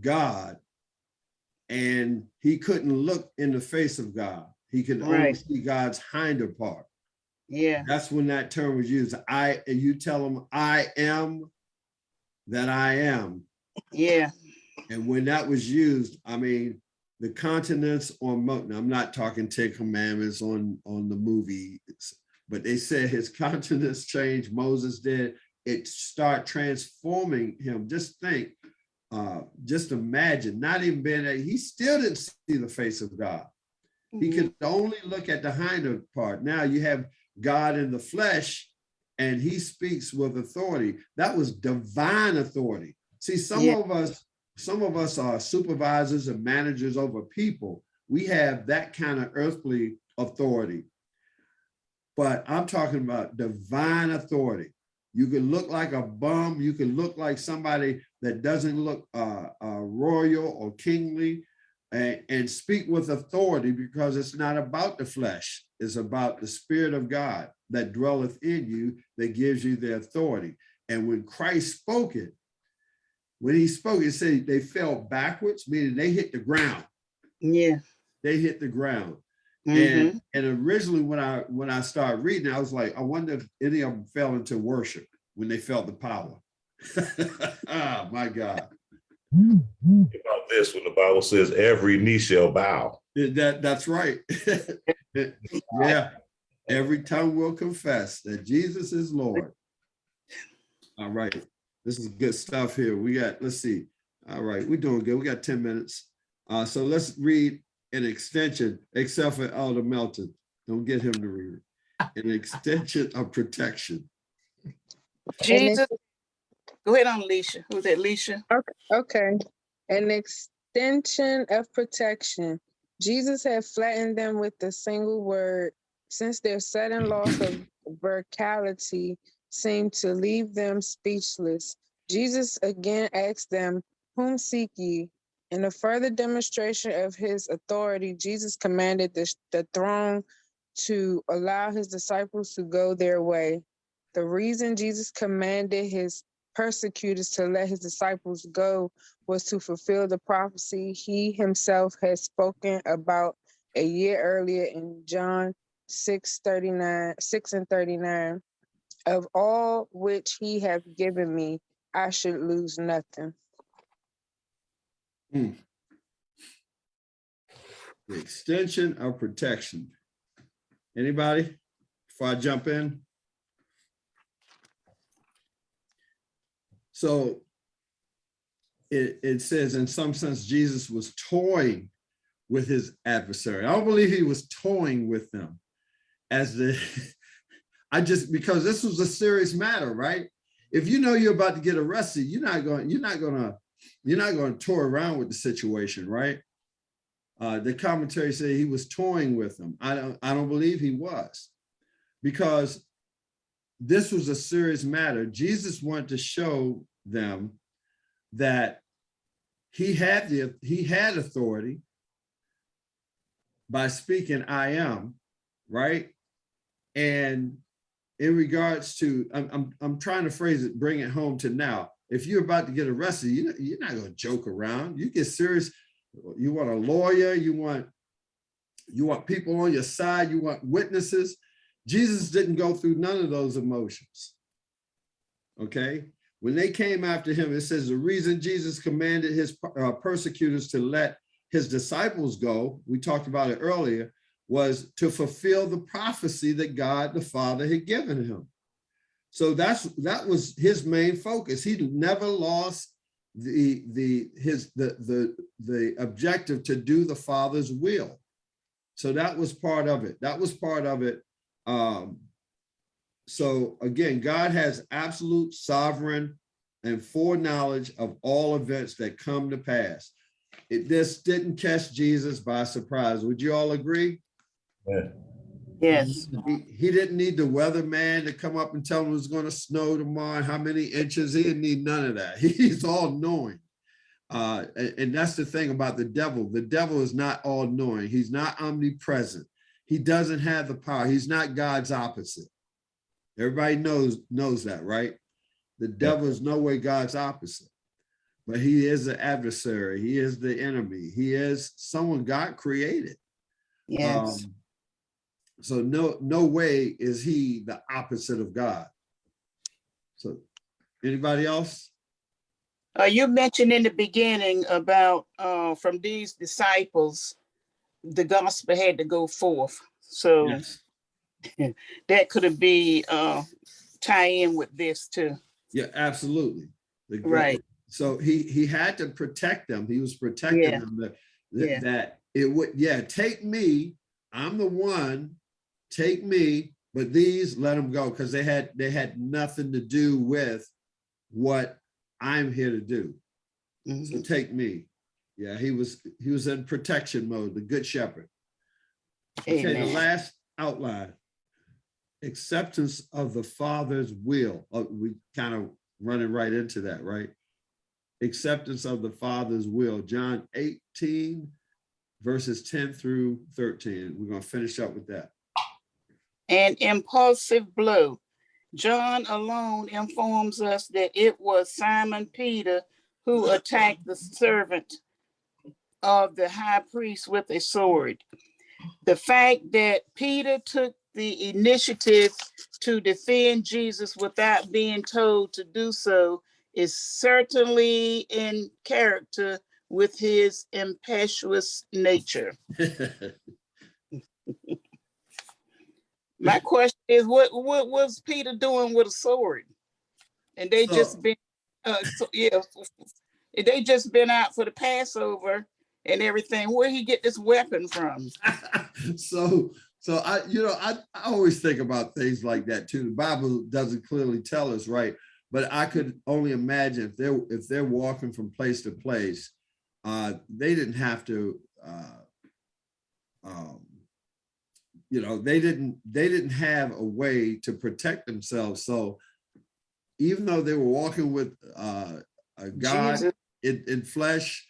God and he couldn't look in the face of God. He could only see God's hinder part. yeah, That's when that term was used. I, and you tell him, I am that I am. yeah, And when that was used, I mean, the continents on, Mo- now, I'm not talking Ten Commandments on, on the movie, it's- but they said his countenance changed, Moses did, it start transforming him. Just think, uh, just imagine, not even being, a- he still didn't see the face of God. He mhm, could only look at the hinder part. Now you have God in the flesh and he speaks with authority. That was divine authority. See, some Yeah. of us, some of us are supervisors and managers over people. We have that kind of earthly authority. But I'm talking about divine authority. You can look like a bum. You can look like somebody that doesn't look uh, uh, royal or kingly and, and speak with authority because it's not about the flesh. It's about the spirit of God that dwelleth in you that gives you the authority. And when Christ spoke it, when he spoke, he said they fell backwards, meaning they hit the ground. yeah. They hit the ground. mhm. And and originally when I when I started reading, I was like, I wonder if any of them fell into worship when they felt the power. ah, my God. About this, when the Bible says every knee shall bow. That that's right. yeah. Every tongue will confess that Jesus is Lord. All right. This is good stuff here. We got, let's see. All right, we're doing good. We got 10 minutes. Uh, so let's read an extension, except for Elder Melton. Don't get him to read it. An extension of protection. Jesus, go ahead on, Alicia. Who's that, Alicia? Okay, okay. an extension of protection. Jesus had flattened them with a single word, since their sudden loss of vocality seemed to leave them speechless. Jesus again asked them, Whom seek ye? In a further demonstration of his authority, Jesus commanded the, the throne to allow his disciples to go their way. The reason Jesus commanded his persecutors to let his disciples go was to fulfill the prophecy he himself had spoken about a year earlier in John 6 39, 6 and 39. Of all which he hath given me, I should lose nothing. Hmm. The extension of protection. Anybody? Before I jump in? So it, it says in some sense, Jesus was toying with his adversary. I don't believe he was toying with them as the, I just, because this was a serious matter, right? If you know you're about to get arrested, you're not going, you're not gonna, you're not gonna toy around with the situation, right? Uh, the commentary said he was toying with them. I don't, I don't believe he was because this was a serious matter. Jesus wanted to show them that he had the, he had authority by speaking, I am, right? And in regards to, I'm, I'm, I'm trying to phrase it, bring it home to now. If you're about to get arrested, you, you're not gonna joke around. You get serious. You want a lawyer, you want, you want people on your side, you want witnesses. Jesus didn't go through none of those emotions. Okay, when they came after him, it says the reason Jesus commanded his uh, persecutors to let his disciples go, we talked about it earlier, was to fulfill the prophecy that God the Father had given him. So that's that was his main focus. He never lost the the his the the the objective to do the Father's will. So that was part of it. That was part of it. Um, so again, God has absolute sovereign and foreknowledge of all events that come to pass. It this didn't catch Jesus by surprise. Would you all agree? Yeah. Yes, He, he didn't need the weatherman to come up and tell him it was going to snow tomorrow how many inches. He didn't need none of that. He's all knowing. Uh, and, and that's the thing about the devil. The devil is not all knowing. He's not omnipresent. He doesn't have the power. He's not God's opposite. Everybody knows knows that, right? The devil is no way God's opposite, but he is the adversary. He is the enemy. He is someone God created. yes. Um, so no, no way is he the opposite of God. So anybody else? Uh, you mentioned in the beginning about, uh, from these disciples, the gospel had to go forth. So Yes. that could be, uh, tie in with this too. Yeah, absolutely. Right. So he, he had to protect them. He was protecting Yeah. them that, that- Yeah. that it would, yeah, take me, I'm the one, take me, but these let them go because they had, they had nothing to do with what I'm here to do. So Mhm. take me. Yeah, he was, he was in protection mode, the good shepherd. Okay, the last outline. Acceptance of the Father's will. Oh, we kind of running right into that, right? Acceptance of the Father's will, John 18, verses 10 through 13. We're gonna finish up with that. An impulsive blow. John alone informs us that it was Simon Peter who attacked the servant of the high priest with a sword. The fact that Peter took the initiative to defend Jesus without being told to do so is certainly in character with his impetuous nature. My question is, what, what was Peter doing with a sword? And they So- just been, uh, so, yeah, they just been out for the Passover and everything. Where he get this weapon from? So, so I, you know, I, I always think about things like that too. The Bible doesn't clearly tell us, right? But I could only imagine if they're, if they're walking from place to place, uh, they didn't have to, uh, um, you know, they didn't, they didn't have a way to protect themselves. So even though they were walking with, uh, a God in, in flesh,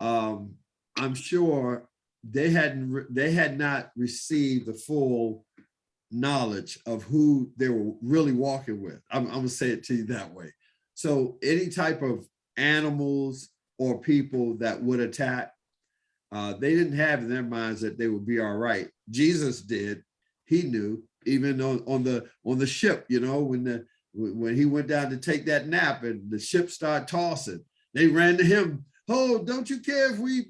um, I'm sure they hadn't, they had not received the full knowledge of who they were really walking with. I'm, I'm gonna say it to you that way. So any type of animals or people that would attack, uh, they didn't have in their minds that they would be all right. Jesus did. He knew, even on, on the on the ship, you know, when the when he went down to take that nap and the ship started tossing, they ran to him. Oh, don't you care if we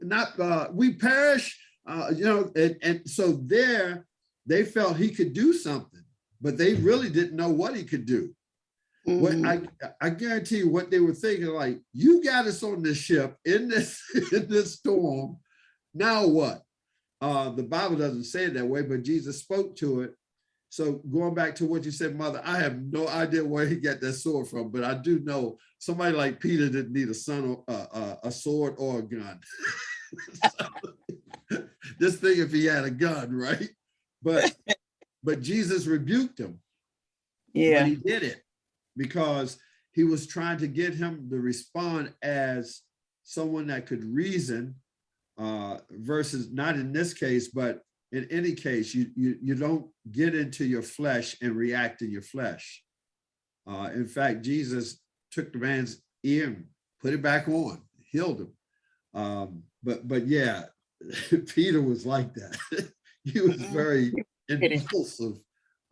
not uh, we perish? Uh, you know, and, and so there they felt he could do something, but they really didn't know what he could do. What Mhm. I I guarantee you what they were thinking, like, you got us on this ship in this in this storm. Now what? Uh, the Bible doesn't say it that way, but Jesus spoke to it. So going back to what you said, mother, I have no idea where he got that sword from, but I do know somebody like Peter didn't need a son or uh, uh, a sword or a gun. This thing, if he had a gun, right? But but Jesus rebuked him. Yeah, he did it because he was trying to get him to respond as someone that could reason uh, versus not in this case, but in any case, you, you, you don't get into your flesh and react in your flesh. Uh, in fact, Jesus took the man's ear and put it back on, healed him. Um, but, but yeah, Peter was like that. he was Mhm. very impulsive.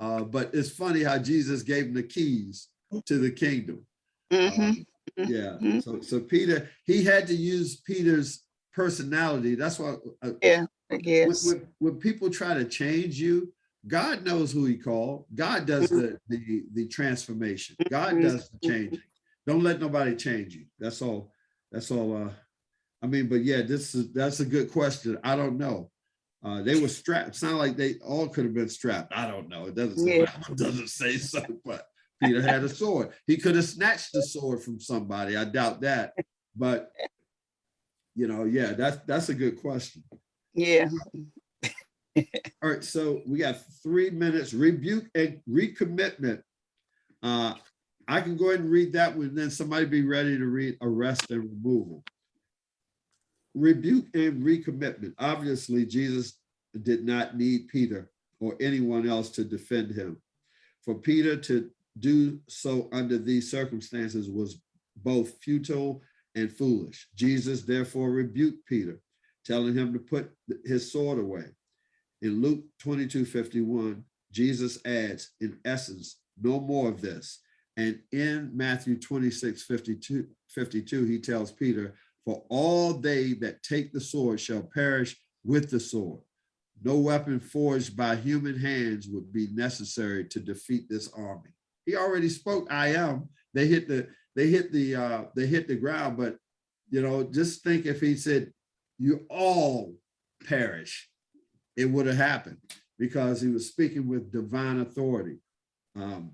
Uh, but it's funny how Jesus gave him the keys to the kingdom. Mhm. Um, yeah, Mhm. so, so Peter, he had to use Peter's personality. That's why uh, Yeah, I when, guess. when, when people try to change you, God knows who he called. God does the, the, the transformation. God Mhm. does the changing. Don't let nobody change you. That's all. That's all. Uh, I mean, but yeah, this is, that's a good question. I don't know. Uh, they were strapped. Sound like they all could have been strapped. I don't know. It doesn't, say- Yeah. it doesn't say so, but Peter had a sword. He could have snatched the sword from somebody. I doubt that. But you know, yeah, that's that's a good question. Yeah. All right, so we got three minutes, rebuke and recommitment. Uh, I can go ahead and read that one, then somebody be ready to read arrest and removal. Rebuke and recommitment. Obviously, Jesus did not need Peter or anyone else to defend him. For Peter to do so under these circumstances was both futile and foolish. Jesus therefore rebuked Peter, telling him to put his sword away. In Luke 22, 51, Jesus adds, in essence, no more of this. And in Matthew 26, 52, 52, he tells Peter, for all they that take the sword shall perish with the sword. No weapon forged by human hands would be necessary to defeat this army. He already spoke, I am. They hit the, they hit the, uh, they hit the ground, but you know, just think if he said, you all perish, it would have happened because he was speaking with divine authority. Um,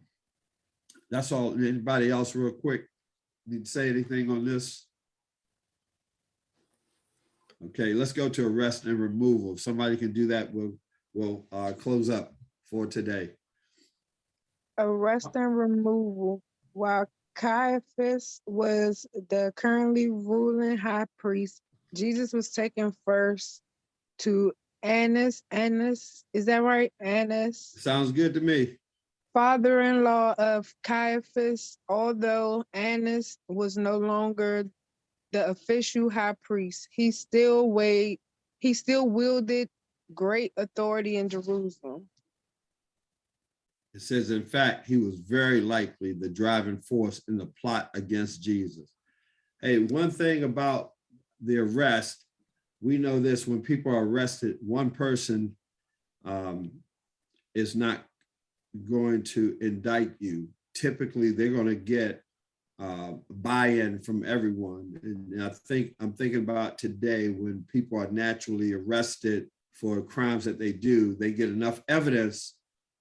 that's all. Anybody else real quick? Need to say anything on this? Okay, let's go to arrest and removal. If somebody can do that, we'll, we'll uh, close up for today. Arrest and removal while Caiaphas was the currently ruling high priest. Jesus was taken first to Annas. Annas, is that right? Annas, Sounds good to me. father-in-law of Caiaphas. Although Annas was no longer the official high priest, he still weighed, he still wielded great authority in Jerusalem. It says, in fact, he was very likely the driving force in the plot against Jesus. Hey, one thing about the arrest, we know this when people are arrested, one person um, is not going to indict you. Typically, they're going to get uh, buy-in from everyone. And I think I'm thinking about today when people are naturally arrested for crimes that they do, they get enough evidence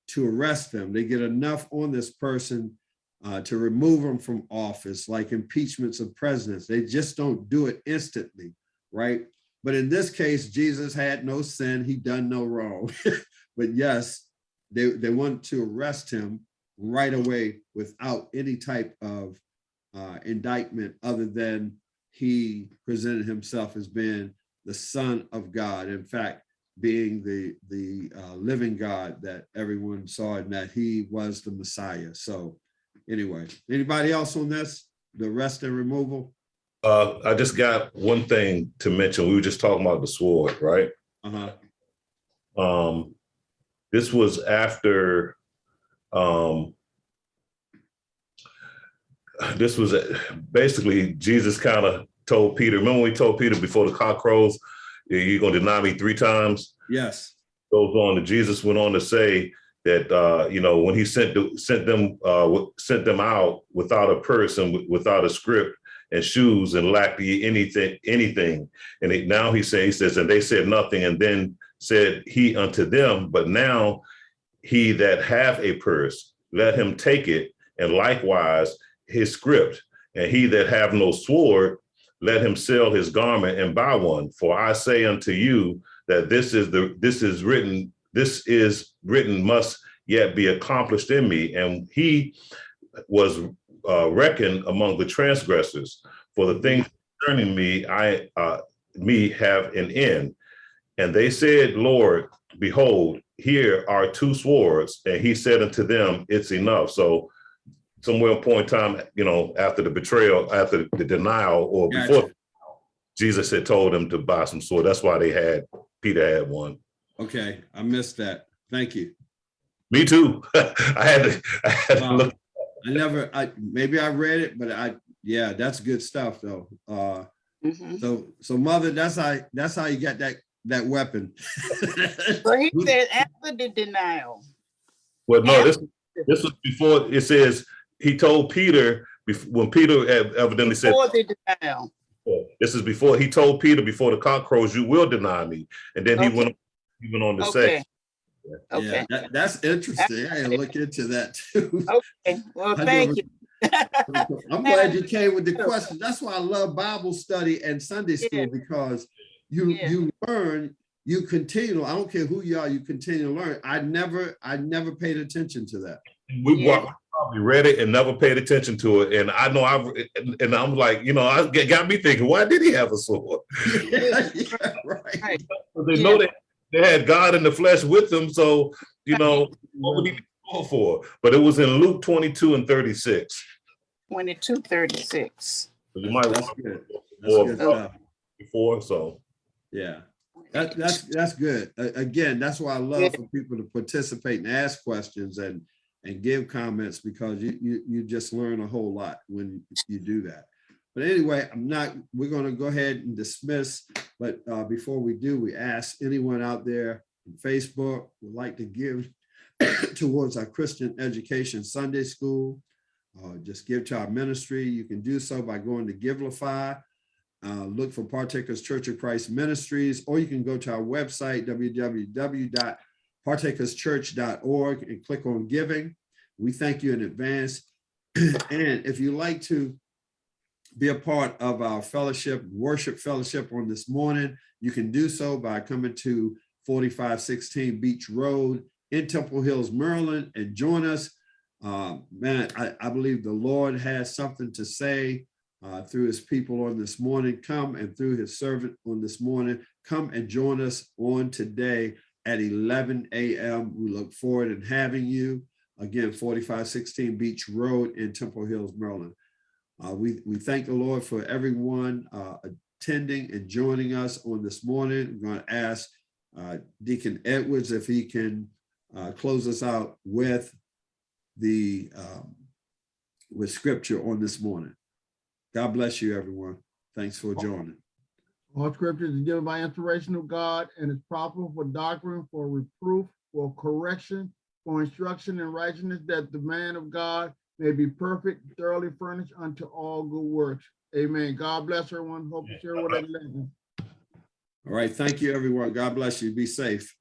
to arrest them. They get enough on this person uh, to remove them from office, like impeachments of presidents. They just don't do it instantly, right? But in this case, Jesus had no sin. He done no wrong. but yes, they, they want to arrest him right away without any type of uh, indictment other than he presented himself as being the son of God. In fact, being the the uh, living God that everyone saw and that he was the Messiah. So anyway, anybody else on this? The rest and removal? Uh, I just got one thing to mention. We were just talking about the sword, right? Uh-huh. Um, this was after, um, this was basically Jesus kind of told Peter, remember when he told Peter before the cock crows, you're gonna deny me three times? Yes. Goes on, and Jesus went on to say that, uh, you know, when he sent, the- sent them, uh, sent them out without a purse and without a script and shoes and lacked anything, anything. And it- now he says, he says, and they said nothing, and then said he unto them, but now he that have a purse, let him take it, and likewise his script. And he that have no sword, let him sell his garment and buy one. For I say unto you that this is the this is written, this is written must yet be accomplished in me. And he was uh, reckoned among the transgressors. For the things concerning me, I uh, me have an end. And they said, Lord, behold, here are two swords, and he said unto them, it's enough. So somewhere in point in time, you know, after the betrayal, after the denial, or before Jesus had told him to buy some sword. That's why they had Peter had one. Okay, I missed that. Thank you. Me too. I had to, I had to Wow. look. I never, I, maybe I read it, but I, yeah, that's good stuff though. Uh, Mhm. so, so mother, that's how, that's how you got that, that weapon. But he said after the denial. Well, no, this this was before it says he told Peter bef- when Peter ev- evidently said Before the denial. Oh, this is before he told Peter before the cock crows, you will deny me. And then he Okay. went he went on to Okay. say, Yeah, Okay, that, that's interesting. I gotta look into that too. okay. Well, thank you. I'm glad you came with the question. That's why I love Bible study and Sunday Yeah. school because you, Yeah. you learn, you continue. I don't care who you are, you continue to learn. I never, I never paid attention to that. we Yeah. wa- probably read it and never paid attention to it. And I know I've and, and I'm like, you know, I got got me thinking, why did he have a sword? Yeah, right. Right. They know that they had God in the flesh with them. So, you know, what would he be sword for? But it was in Luke 22 and 36. Twenty-two thirty-six. You might That's want good. That's Or- good before, so. Yeah. That, that's, that's good. Again, that's why I love Yeah. for people to participate and ask questions and, and give comments because you, you, you just learn a whole lot when you do that. But anyway, I'm not, we're gonna go ahead and dismiss, but uh, before we do, we ask anyone out there on Facebook would like to give towards our Christian Education Sunday School. Uh, just give to our ministry. You can do so by going to Givelify. Uh, look for Partakers Church of Christ Ministries, or you can go to our website, www.partakerschurch.org and click on giving. We thank you in advance. And if you'd like to be a part of our fellowship, worship fellowship on this morning, you can do so by coming to 4516 Beach Road in Temple Hills, Maryland, and join us. Uh, man, I, I believe the Lord has something to say uh, through his people on this morning. Come and through his servant on this morning, come and join us on today at 11 a.m. We look forward in having you. Again, 4516 Beach Road in Temple Hills, Maryland. Uh, we, we thank the Lord for everyone uh, attending and joining us on this morning. I'm going to ask uh, Deacon Edwards if he can uh, close us out with the um, with scripture on this morning. God bless you, everyone. Thanks for joining. All scriptures is given by inspiration of God and is profitable for doctrine, for reproof, for correction, for instruction in righteousness, that the man of God may be perfect, thoroughly furnished unto all good works. Amen. God bless everyone. Hope to share what I learned. All right. Thank you, everyone. God bless you. Be safe.